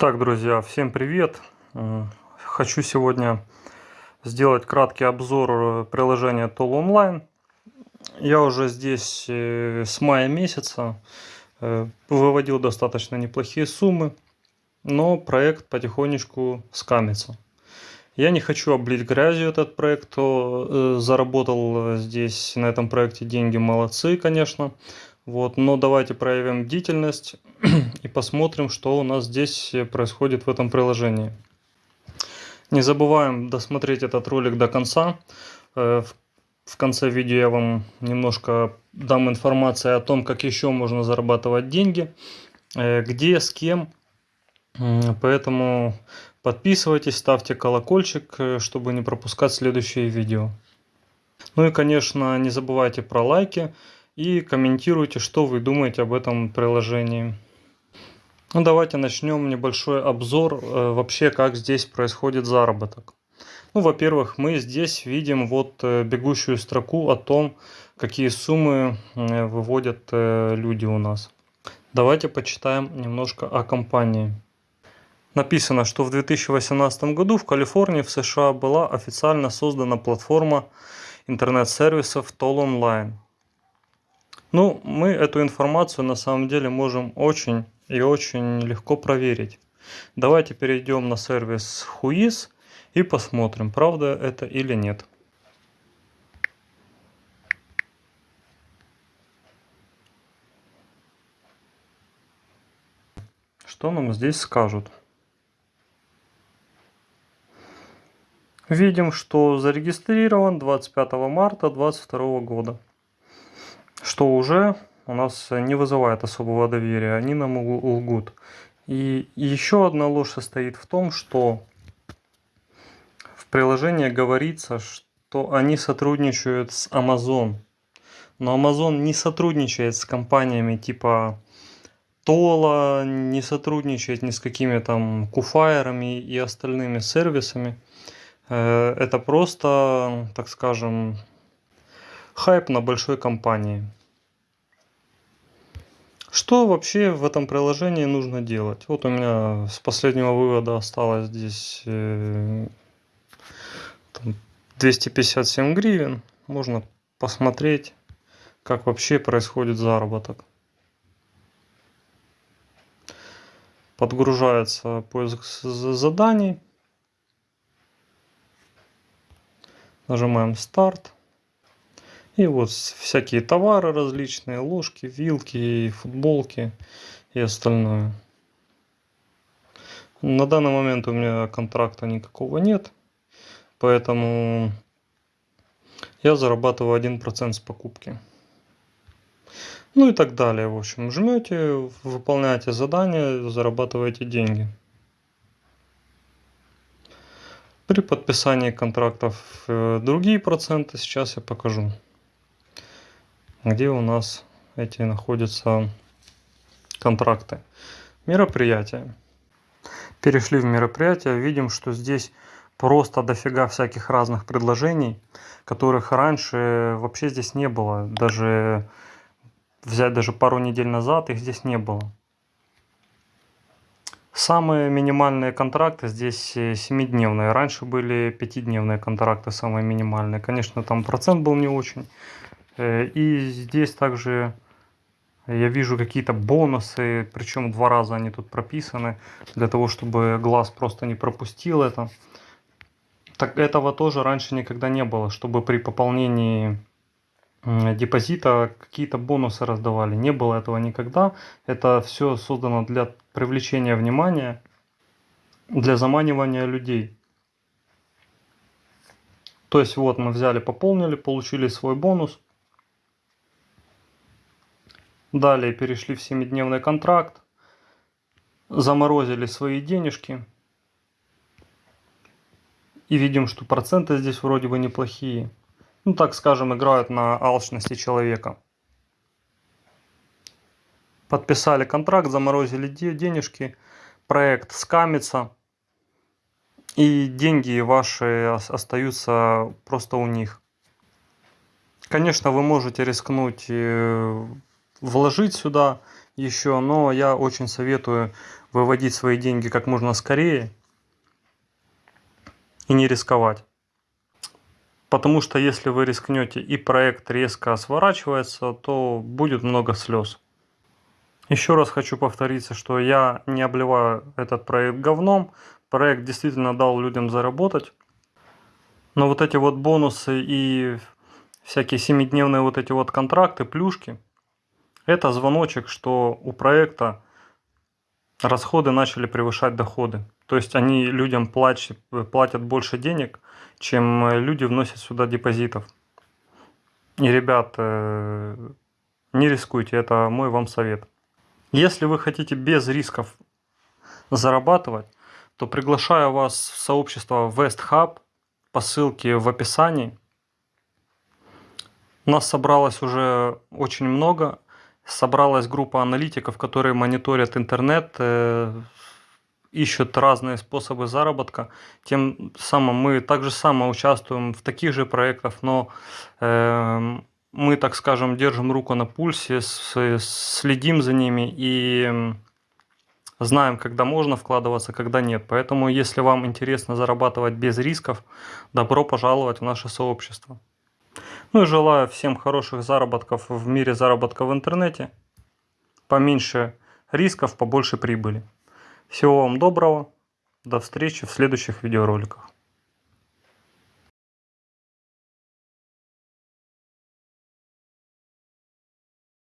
Итак, друзья, всем привет! Хочу сегодня сделать краткий обзор э, приложения Toll Online. Я уже здесь э, с мая месяца э, выводил достаточно неплохие суммы, но проект потихонечку скамится. Я не хочу облить грязью этот проект, кто заработал здесь на этом проекте деньги, молодцы, конечно. Вот, но давайте проявим бдительность и посмотрим, что у нас здесь происходит в этом приложении. Не забываем досмотреть этот ролик до конца. Э, в конце видео я вам немножко дам информацию о том, как еще можно зарабатывать деньги, э, где, с кем. Поэтому подписывайтесь, ставьте колокольчик, э, чтобы не пропускать следующие видео. Ну и, конечно, не забывайте про лайки и комментируйте, что вы думаете об этом приложении. Ну, давайте начнем небольшой обзор э, вообще, как здесь происходит заработок. Ну, во-первых, мы здесь видим вот э, бегущую строку о том, какие суммы выводят э, люди у нас. Давайте почитаем немножко о компании. Написано, что в 2018 году в Калифорнии в США была официально создана платформа интернет-сервисов Toll Online. Ну, мы эту информацию на самом деле можем очень и очень легко проверить. Давайте перейдем на сервис Whois и посмотрим, правда это или нет. Что нам здесь скажут? Видим, что зарегистрирован 25 марта 2022 года что уже у нас не вызывает особого доверия, они нам лгут. И еще одна ложь состоит в том, что в приложении говорится, что они сотрудничают с Amazon. Но Amazon не сотрудничает с компаниями типа Тола, не сотрудничает ни с какими там куфайерами и остальными сервисами. Э, это просто, так скажем, хайп на большой компании. Что вообще в этом приложении нужно делать? Вот у меня с последнего вывода осталось здесь э, 257 гривен. Можно посмотреть, как вообще происходит заработок. Подгружается поиск заданий. Нажимаем старт. И вот всякие товары различные, ложки, вилки, футболки и остальное. На данный момент у меня контракта никакого нет, поэтому я зарабатываю 1% с покупки. Ну и так далее. В общем, жмете, выполняете задание, зарабатываете деньги. При подписании контрактов э, другие проценты сейчас я покажу где у нас эти находятся контракты. Мероприятия. Перешли в мероприятия, видим, что здесь просто дофига всяких разных предложений, которых раньше вообще здесь не было. Даже взять даже пару недель назад их здесь не было. Самые минимальные контракты здесь 7-дневные. Раньше были 5-дневные контракты, самые минимальные. Конечно, там процент был не очень. Э, и здесь также я вижу какие-то бонусы, причем два раза они тут прописаны, для того, чтобы глаз просто не пропустил это. Так этого тоже раньше никогда не было, чтобы при пополнении депозита какие-то бонусы раздавали. Не было этого никогда. Это все создано для привлечения внимания, для заманивания людей. То есть вот мы взяли, пополнили, получили свой бонус – Далее перешли в 7-дневный контракт, заморозили свои денежки. И видим, что проценты здесь вроде бы неплохие. Ну, так скажем, играют на алчности человека. Подписали контракт, заморозили денежки, проект скамится. И деньги ваши остаются просто у них. Конечно, вы можете рискнуть э, вложить сюда еще, но я очень советую выводить свои деньги как можно скорее и не рисковать. Потому что если вы рискнете и проект резко сворачивается, то будет много слез. Еще раз хочу повториться, что я не обливаю этот проект говном. Проект действительно дал людям заработать. Но вот эти вот бонусы и всякие семидневные вот эти вот контракты, плюшки, это звоночек, что у проекта расходы начали превышать доходы. То есть они людям платят, платят больше денег, чем люди вносят сюда депозитов. И, ребят, э, не рискуйте, это мой вам совет. Если вы хотите без рисков зарабатывать, то приглашаю вас в сообщество West Hub по ссылке в описании. Нас собралось уже очень много. Собралась группа аналитиков, которые мониторят интернет, э, ищут разные способы заработка. Тем самым мы также само участвуем в таких же проектах, но э, мы, так скажем, держим руку на пульсе, следим за ними и знаем, когда можно вкладываться, когда нет. Поэтому, если вам интересно зарабатывать без рисков, добро пожаловать в наше сообщество. Ну и желаю всем хороших заработков в мире заработка в интернете. Поменьше рисков, побольше прибыли. Всего вам доброго. До встречи в следующих видеороликах.